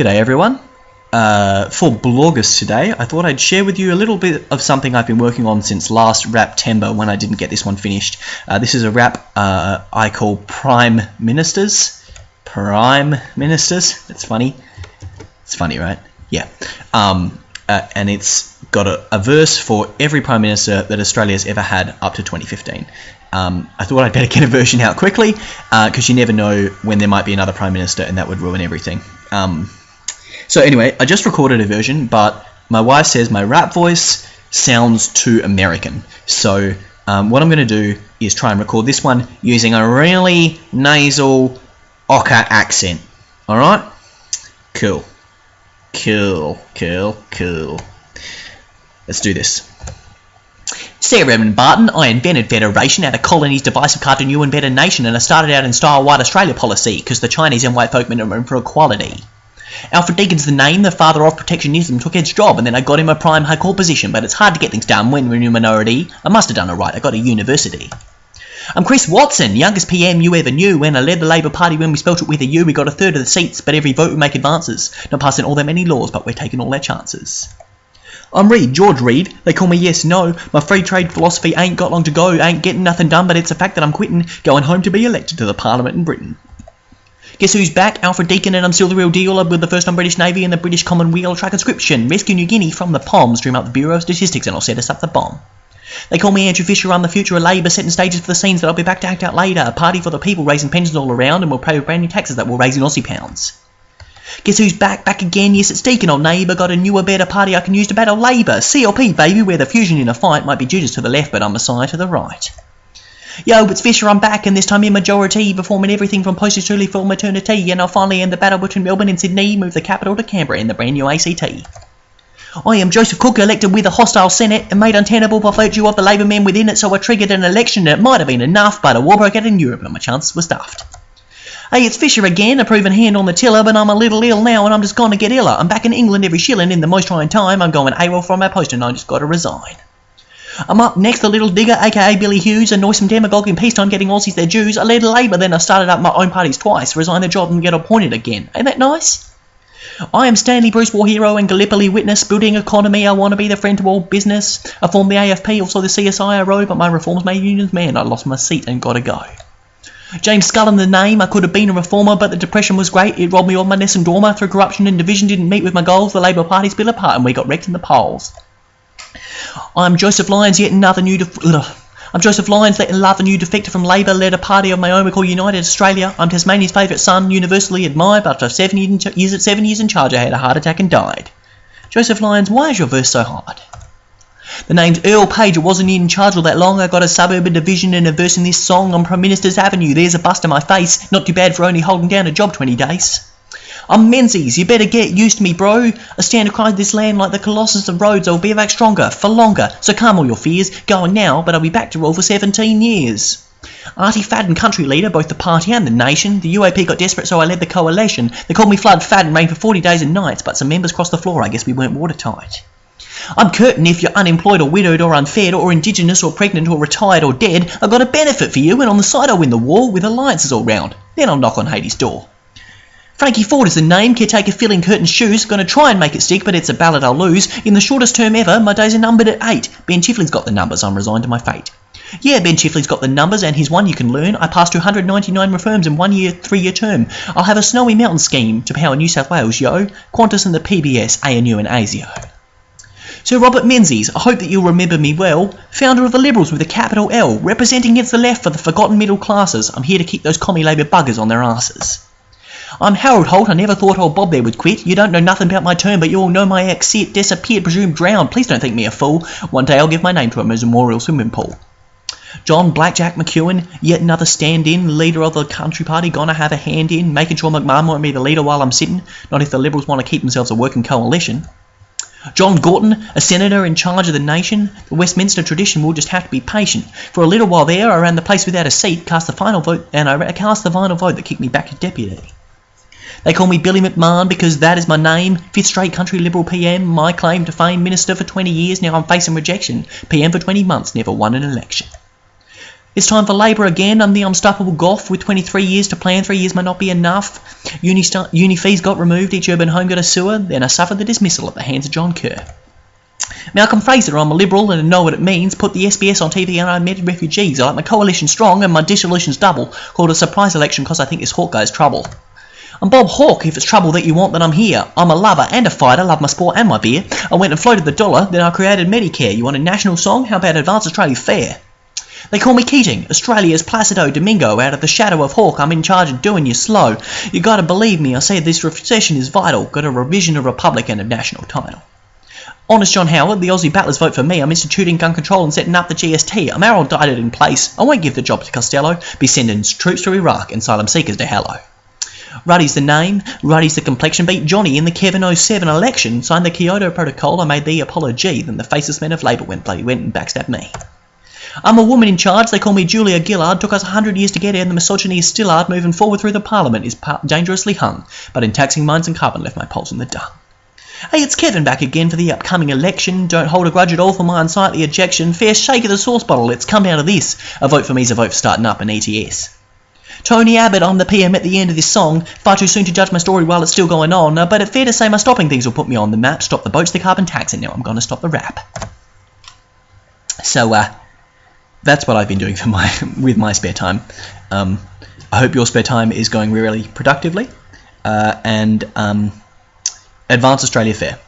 G'day everyone. Uh, for bloggers today, I thought I'd share with you a little bit of something I've been working on since last Raptember when I didn't get this one finished. Uh, this is a rap uh, I call Prime Ministers. Prime Ministers. That's funny. It's funny, right? Yeah. Um, uh, and it's got a, a, verse for every Prime Minister that Australia's ever had up to 2015. Um, I thought I'd better get a version out quickly because uh, you never know when there might be another Prime Minister and that would ruin everything. Um, so anyway, I just recorded a version, but my wife says my rap voice sounds too American. So um, what I'm going to do is try and record this one using a really nasal Ocker accent. Alright? Cool. Cool, cool, cool. Let's do this. Sir Edmund Barton, I invented Federation out of colonies, divisive cartoon, new and better nation, and I started out in style white Australia policy, because the Chinese and white folk meant for equality. Alfred Deakin's the name, the father of protectionism, took Ed's job, and then I got him a prime high court position, but it's hard to get things done when we're in a minority. I must have done it right, I got a university. I'm Chris Watson, youngest PM you ever knew. When I led the Labor Party when we spelt it with a U, we got a third of the seats, but every vote we make advances. Not passing all that many laws, but we're taking all our chances. I'm Reid, George Reid. They call me Yes No. My free trade philosophy ain't got long to go, ain't getting nothing done, but it's a fact that I'm quitting, going home to be elected to the Parliament in Britain. Guess who's back? Alfred Deakin, and I'm still the real deal. I'm with the first on British Navy and the British Commonweal Track conscription. Rescue New Guinea from the Poms, dream up the Bureau of Statistics, and I'll set us up the bomb. They call me Andrew Fisher, I'm the future of Labour, setting stages for the scenes that I'll be back to act out later. A party for the people, raising pensions all around, and we'll pay with brand new taxes that will raise in Aussie pounds. Guess who's back, back again? Yes, it's Deakin, old neighbour. Got a newer, better party I can use to battle Labour. CLP, baby, where the fusion in a fight might be Judas to the left, but I'm Messiah to the right. Yo, it's Fisher, I'm back, and this time in majority, performing everything from postage to for maternity, and I'll finally end the battle between Melbourne and Sydney, move the capital to Canberra in the brand new ACT. I am Joseph Cook, elected with a hostile Senate and made untenable by virtue of the Labour men within it, so I triggered an election that might have been enough, but a war broke out in Europe and my chances were stuffed. Hey, it's Fisher again, a proven hand on the tiller, but I'm a little ill now and I'm just gonna get iller. I'm back in England every shilling in the most trying time. I'm going AWOL from my post and I just gotta resign. I'm up next, the little digger, aka Billy Hughes, a noisome demagogue in peacetime getting Aussies their dues. I led Labour, then I started up my own parties twice, resigned the job and get appointed again. Ain't that nice? I am Stanley Bruce War Hero and Gallipoli Witness, building economy, I want to be the friend to all business. I formed the AFP, also the CSIRO, but my reforms made unions man, I lost my seat and gotta go. James Scullin the name, I could have been a reformer, but the depression was great, it robbed me of my nest and dormer, through corruption and division didn't meet with my goals, the Labour Party split apart and we got wrecked in the polls. I'm Joseph Lyons, yet another new. Def- I'm Joseph Lyons, yet another new defector from Labour, led a party of my own we call United Australia. I'm Tasmania's favourite son, universally admired, but after seven years at seven years in charge, I had a heart attack and died. Joseph Lyons, why is your verse so hard? The name's Earl Page. I wasn't in charge all that long. I got a suburban division and a verse in this song on Prime Minister's Avenue. There's a bust in my face. Not too bad for only holding down a job 20 days. I'm Menzies, you better get used to me, bro. I stand across this land like the Colossus of Rhodes. I'll be back stronger, for longer. So calm all your fears. Going now, but I'll be back to rule for 17 years. Artie Fadden, country leader, both the party and the nation. The UAP got desperate, so I led the coalition. They called me Flood Fadden, rained for 40 days and nights, but some members crossed the floor. I guess we weren't watertight. I'm Curtin if you're unemployed or widowed or unfed or indigenous or pregnant or retired or dead. I've got a benefit for you, and on the side I'll win the war with alliances all round. Then I'll knock on Hades' door. Frankie Forde is the name, caretaker filling Curtin's shoes. Gonna try and make it stick, but it's a ballot I'll lose. In the shortest term ever, my days are numbered at eight. Ben Chifley's got the numbers, I'm resigned to my fate. Yeah, Ben Chifley's got the numbers, and he's one you can learn. I passed 299 reforms in one year, three year term. I'll have a snowy mountain scheme to power New South Wales, yo. Qantas and the PBS, ANU and ASIO. Sir Robert Menzies, I hope that you'll remember me well, founder of the Liberals with a capital L, representing against the left for the forgotten middle classes. I'm here to keep those commie Labour buggers on their asses. I'm Harold Holt. I never thought old Bob there would quit. You don't know nothing about my term, but you all know my ex. See disappeared, presumed drowned. Please don't think me a fool. One day I'll give my name to him as a memorial swimming pool. John Blackjack McEwen, yet another stand-in, leader of the country party, gonna have a hand in, making sure McMahon won't be the leader while I'm sitting, not if the Liberals want to keep themselves a working coalition. John Gorton, a senator in charge of the nation, the Westminster tradition will just have to be patient. For a little while there, I ran the place without a seat, cast the final vote, and I cast the final vote that kicked me back to deputy. They call me Billy McMahon because that is my name. Fifth straight country Liberal PM, my claim to fame. Minister for 20 years, now I'm facing rejection. PM for 20 months, never won an election. It's time for Labour again. I'm the unstoppable Gough with 23 years to plan. Three years might not be enough. Uni, uni fees got removed. Each urban home got a sewer. Then I suffered the dismissal at the hands of John Kerr. Malcolm Fraser, I'm a liberal and I know what it means. Put the SBS on TV and I met refugees. I like my coalition strong and my dissolution's double. Called a surprise election because I think this Hawke guy's trouble. I'm Bob Hawke. If it's trouble that you want, then I'm here. I'm a lover and a fighter, love my sport and my beer. I went and floated the dollar, then I created Medicare. You want a national song? How about Advance Australia Fair? They call me Keating, Australia's Placido Domingo. Out of the shadow of Hawke, I'm in charge of doing you slow. You gotta believe me, I say this recession is vital. Got a revision of Republic and a national title. Honest John Howard, the Aussie battlers vote for me. I'm instituting gun control and setting up the GST. I'm aerodided in place. I won't give the job to Costello. Be sending troops to Iraq and asylum seekers to Hello. Ruddy's the name, Ruddy's the complexion. Beat Johnny in the Kevin 07 election. Signed the Kyoto Protocol. I made the apology, Then the faceless men of Labour went bloody went and backstabbed me. I'm a woman in charge. They call me Julia Gillard. Took us a hundred years to get here, and the misogyny is still hard. Moving forward through the Parliament is dangerously hung. But in taxing mines and carbon, left my pulse in the dung. Hey, it's Kevin back again for the upcoming election. Don't hold a grudge at all for my unsightly ejection. Fair shake of the sauce bottle. Let's come out of this. A vote for me's a vote for starting up an ETS. Tony Abbott, I'm the PM at the end of this song. Far too soon to judge my story while it's still going on, uh, but it's fair to say my stopping things will put me on the map. Stop the boats, the carbon tax, and now I'm going to stop the rap. So, uh, that's what I've been doing for my with my spare time. Um, I hope your spare time is going really productively, uh, and um, Advance Australia Fair.